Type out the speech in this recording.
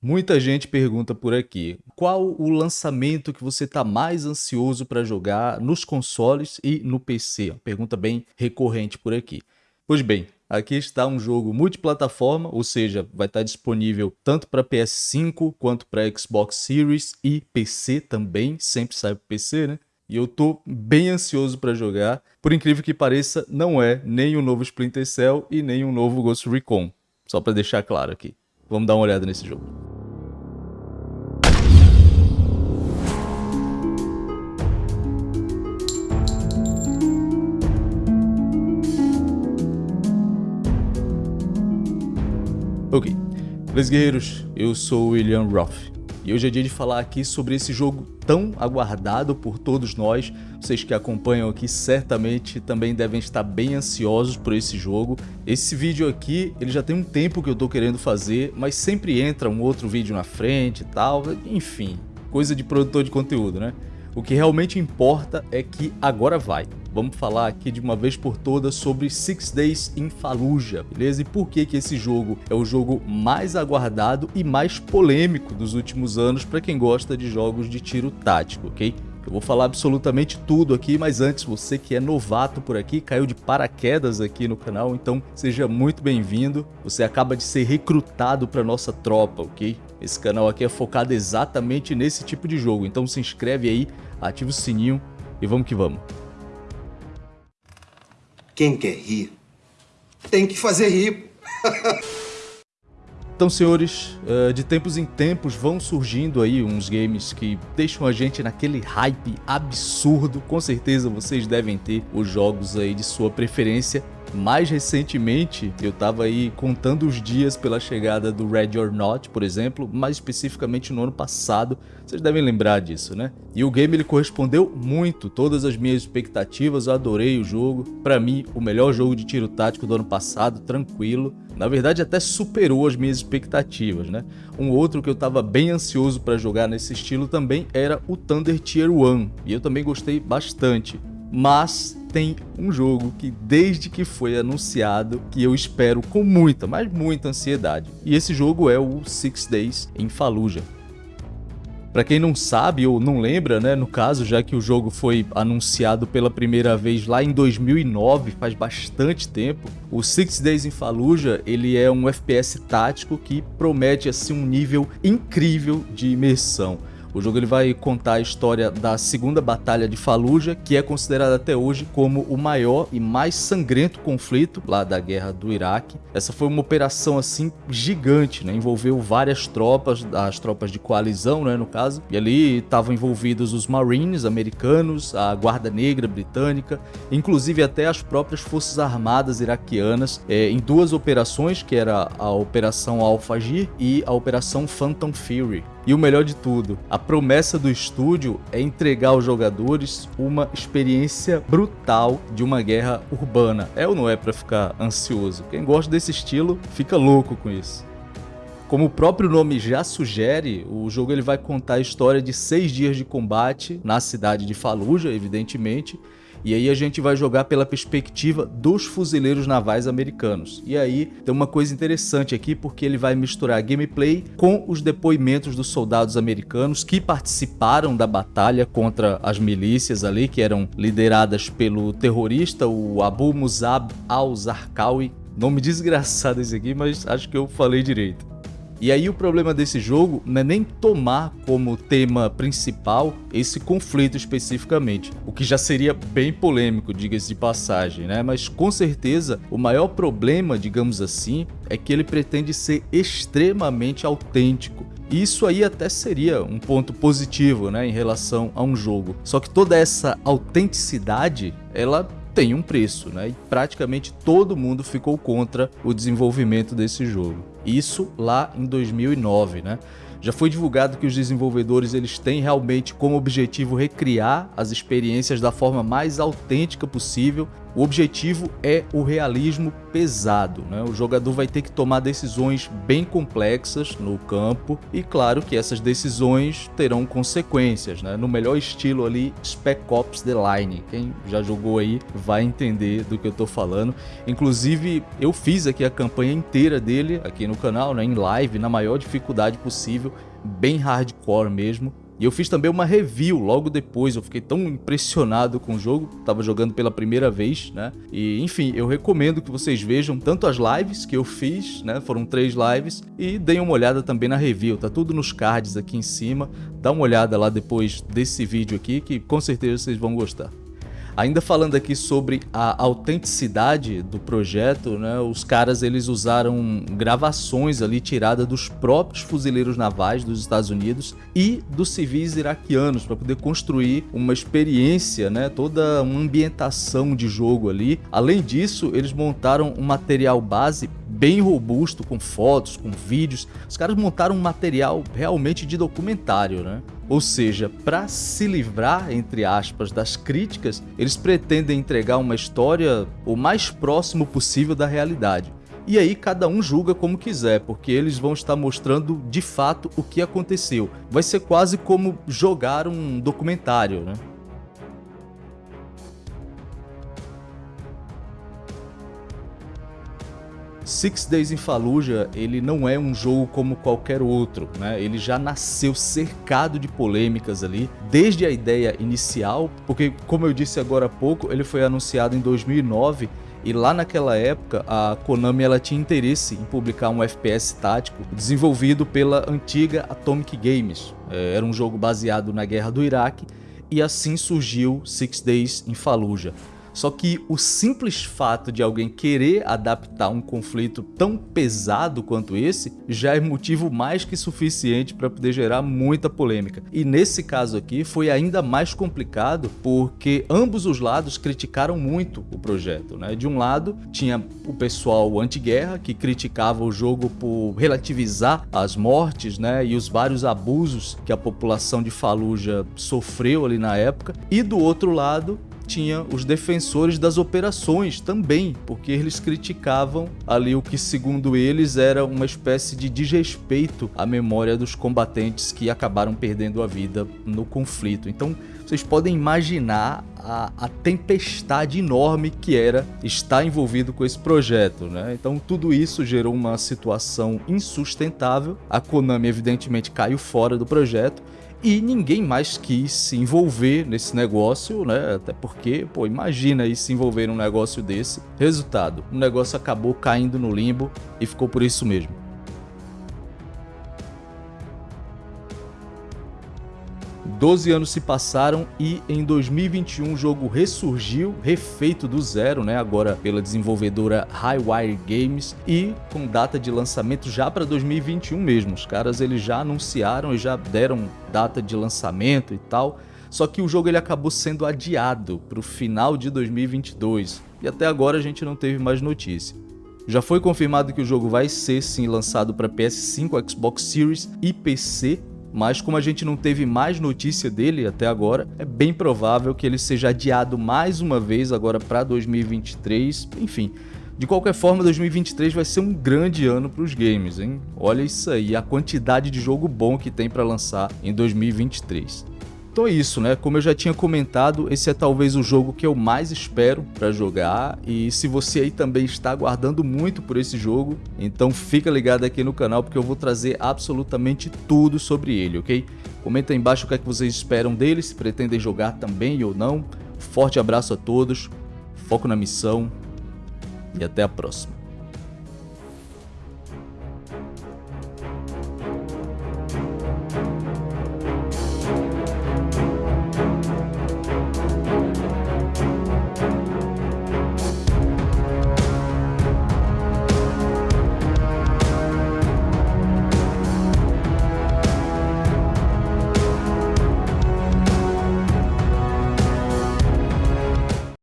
Muita gente pergunta por aqui, qual o lançamento que você está mais ansioso para jogar nos consoles e no PC? Pergunta bem recorrente por aqui. Pois bem, aqui está um jogo multiplataforma, ou seja, vai estar disponível tanto para PS5 quanto para Xbox Series e PC também, sempre sai para PC, né? E eu tô bem ansioso para jogar. Por incrível que pareça, não é nem o um novo Splinter Cell e nem um novo Ghost Recon. Só para deixar claro aqui. Vamos dar uma olhada nesse jogo. Ok, beleza guerreiros, eu sou o William Roth e hoje é dia de falar aqui sobre esse jogo tão aguardado por todos nós. Vocês que acompanham aqui certamente também devem estar bem ansiosos por esse jogo. Esse vídeo aqui, ele já tem um tempo que eu tô querendo fazer, mas sempre entra um outro vídeo na frente e tal, enfim, coisa de produtor de conteúdo, né? O que realmente importa é que agora vai. Vamos falar aqui de uma vez por todas sobre Six Days in Fallujah, beleza? E por que que esse jogo é o jogo mais aguardado e mais polêmico dos últimos anos para quem gosta de jogos de tiro tático, ok? Eu vou falar absolutamente tudo aqui, mas antes, você que é novato por aqui, caiu de paraquedas aqui no canal, então seja muito bem-vindo. Você acaba de ser recrutado para nossa tropa, ok? Esse canal aqui é focado exatamente nesse tipo de jogo, então se inscreve aí, ativa o sininho e vamos que vamos. Quem quer rir, tem que fazer rir. Então, senhores, eh, de tempos em tempos vão surgindo aí uns games que deixam a gente naquele hype absurdo. Com certeza vocês devem ter os jogos aí de sua preferência mais recentemente, eu estava aí contando os dias pela chegada do Red or Not, por exemplo, mais especificamente no ano passado, vocês devem lembrar disso, né? E o game ele correspondeu muito, todas as minhas expectativas, eu adorei o jogo. Para mim, o melhor jogo de tiro tático do ano passado, tranquilo. Na verdade, até superou as minhas expectativas, né? Um outro que eu estava bem ansioso para jogar nesse estilo também era o Thunder Tier 1, e eu também gostei bastante. Mas tem um jogo que desde que foi anunciado que eu espero com muita, mas muita ansiedade. E esse jogo é o Six Days em Fallujah. Para quem não sabe ou não lembra, né, no caso, já que o jogo foi anunciado pela primeira vez lá em 2009, faz bastante tempo, o Six Days in Fallujah, ele é um FPS tático que promete assim um nível incrível de imersão. O jogo ele vai contar a história da segunda batalha de Fallujah, que é considerada até hoje como o maior e mais sangrento conflito lá da guerra do Iraque. Essa foi uma operação assim gigante, né? envolveu várias tropas, as tropas de coalizão, né, no caso, e ali estavam envolvidos os Marines americanos, a Guarda Negra britânica, inclusive até as próprias forças armadas iraquianas, é, em duas operações, que era a Operação Al-Fajr e a Operação Phantom Fury. E o melhor de tudo, a promessa do estúdio é entregar aos jogadores uma experiência brutal de uma guerra urbana. É ou não é para ficar ansioso? Quem gosta desse estilo fica louco com isso. Como o próprio nome já sugere, o jogo ele vai contar a história de seis dias de combate na cidade de Fallujah, evidentemente, e aí a gente vai jogar pela perspectiva dos fuzileiros navais americanos. E aí tem uma coisa interessante aqui, porque ele vai misturar gameplay com os depoimentos dos soldados americanos que participaram da batalha contra as milícias ali, que eram lideradas pelo terrorista, o Abu Musab al-Zarqawi. Nome desgraçado esse aqui, mas acho que eu falei direito. E aí o problema desse jogo não é nem tomar como tema principal esse conflito especificamente, o que já seria bem polêmico, diga-se de passagem, né? Mas com certeza o maior problema, digamos assim, é que ele pretende ser extremamente autêntico. Isso aí até seria um ponto positivo, né, em relação a um jogo. Só que toda essa autenticidade, ela tem um preço, né? E praticamente todo mundo ficou contra o desenvolvimento desse jogo. Isso lá em 2009, né? Já foi divulgado que os desenvolvedores eles têm realmente como objetivo recriar as experiências da forma mais autêntica possível O objetivo é o realismo pesado, né? O jogador vai ter que tomar decisões bem complexas no campo e claro que essas decisões terão consequências, né? No melhor estilo ali Spec Ops The Line. Quem já jogou aí vai entender do que eu tô falando. Inclusive, eu fiz aqui a campanha inteira dele aqui no canal, né, em live, na maior dificuldade possível, bem hardcore mesmo. E eu fiz também uma review logo depois, eu fiquei tão impressionado com o jogo, tava jogando pela primeira vez, né? E enfim, eu recomendo que vocês vejam tanto as lives que eu fiz, né? Foram três lives, e deem uma olhada também na review, tá tudo nos cards aqui em cima. Dá uma olhada lá depois desse vídeo aqui, que com certeza vocês vão gostar. Ainda falando aqui sobre a autenticidade do projeto, né, os caras eles usaram gravações ali tiradas dos próprios fuzileiros navais dos Estados Unidos e dos civis iraquianos para poder construir uma experiência, né, toda uma ambientação de jogo ali. Além disso, eles montaram um material base bem robusto, com fotos, com vídeos. Os caras montaram um material realmente de documentário, né? Ou seja, para se livrar, entre aspas, das críticas, eles pretendem entregar uma história o mais próximo possível da realidade. E aí cada um julga como quiser, porque eles vão estar mostrando de fato o que aconteceu. Vai ser quase como jogar um documentário, né? Six Days in Fallujah, ele não é um jogo como qualquer outro, né? Ele já nasceu cercado de polêmicas ali, desde a ideia inicial, porque como eu disse agora há pouco, ele foi anunciado em 2009 e lá naquela época a Konami ela tinha interesse em publicar um FPS tático desenvolvido pela antiga Atomic Games. É, era um jogo baseado na guerra do Iraque e assim surgiu Six Days in Fallujah. Só que o simples fato de alguém querer adaptar um conflito tão pesado quanto esse já é motivo mais que suficiente para poder gerar muita polêmica. E nesse caso aqui foi ainda mais complicado porque ambos os lados criticaram muito o projeto. Né? De um lado tinha o pessoal anti-guerra que criticava o jogo por relativizar as mortes né? e os vários abusos que a população de Fallujah sofreu ali na época. E do outro lado tinha os defensores das operações também, porque eles criticavam ali o que segundo eles era uma espécie de desrespeito à memória dos combatentes que acabaram perdendo a vida no conflito. Então vocês podem imaginar a, a, tempestade enorme que era estar envolvido com esse projeto, né? Então tudo isso gerou uma situação insustentável. A Konami evidentemente caiu fora do projeto e ninguém mais quis se envolver nesse negócio, né? Até porque, pô, imagina aí se envolver num negócio desse. Resultado, o negócio acabou caindo no limbo e ficou por isso mesmo. 12 anos se passaram e em 2021 o jogo ressurgiu, refeito do zero, né, agora pela desenvolvedora Highwire Games e com data de lançamento já para 2021 mesmo. Os caras eles já anunciaram e já deram data de lançamento e tal. Só que o jogo ele acabou sendo adiado para o final de 2022 e até agora a gente não teve mais notícia. Já foi confirmado que o jogo vai ser sim lançado para PS5, Xbox Series e PC mas como a gente não teve mais notícia dele até agora, é bem provável que ele seja adiado mais uma vez agora para 2023, enfim. De qualquer forma, 2023 vai ser um grande ano para os games, hein? Olha isso aí, a quantidade de jogo bom que tem para lançar em 2023. Então é isso, né? Como eu já tinha comentado, esse é talvez o jogo que eu mais espero para jogar e se você aí também está aguardando muito por esse jogo, então fica ligado aqui no canal porque eu vou trazer absolutamente tudo sobre ele, ok? Comenta aí embaixo o que é que vocês esperam dele, se pretendem jogar também ou não. Forte abraço a todos, foco na missão e até a próxima.